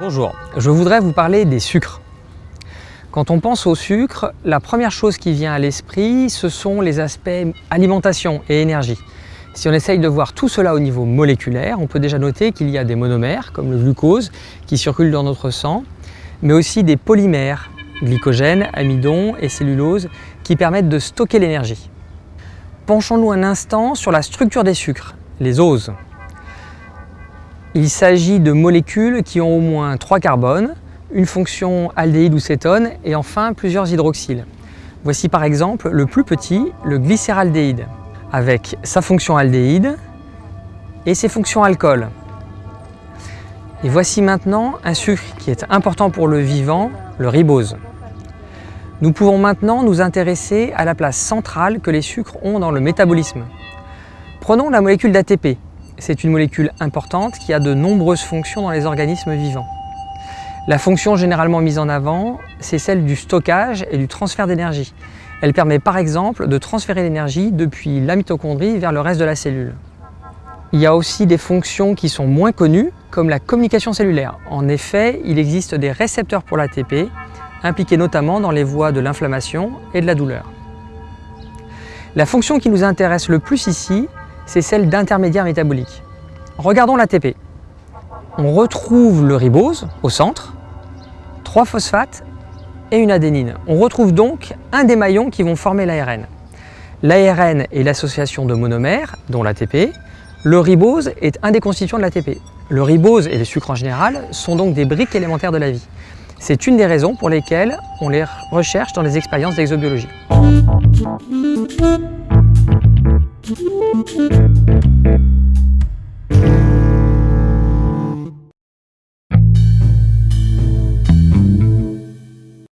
Bonjour, je voudrais vous parler des sucres. Quand on pense au sucre, la première chose qui vient à l'esprit, ce sont les aspects alimentation et énergie. Si on essaye de voir tout cela au niveau moléculaire, on peut déjà noter qu'il y a des monomères, comme le glucose, qui circulent dans notre sang, mais aussi des polymères, glycogène, amidon et cellulose, qui permettent de stocker l'énergie. Penchons-nous un instant sur la structure des sucres, les oses. Il s'agit de molécules qui ont au moins trois carbones, une fonction aldéhyde ou cétone et enfin plusieurs hydroxyles. Voici par exemple le plus petit, le glycéraldéhyde avec sa fonction aldéhyde et ses fonctions alcool. Et voici maintenant un sucre qui est important pour le vivant, le ribose. Nous pouvons maintenant nous intéresser à la place centrale que les sucres ont dans le métabolisme. Prenons la molécule d'ATP. C'est une molécule importante qui a de nombreuses fonctions dans les organismes vivants. La fonction généralement mise en avant, c'est celle du stockage et du transfert d'énergie. Elle permet par exemple de transférer l'énergie depuis la mitochondrie vers le reste de la cellule. Il y a aussi des fonctions qui sont moins connues, comme la communication cellulaire. En effet, il existe des récepteurs pour l'ATP, impliqués notamment dans les voies de l'inflammation et de la douleur. La fonction qui nous intéresse le plus ici, c'est celle d'intermédiaire métabolique. Regardons l'ATP. On retrouve le ribose au centre, trois phosphates et une adénine. On retrouve donc un des maillons qui vont former l'ARN. L'ARN est l'association de monomères, dont l'ATP. Le ribose est un des constituants de l'ATP. Le ribose et les sucres en général sont donc des briques élémentaires de la vie. C'est une des raisons pour lesquelles on les recherche dans les expériences d'exobiologie.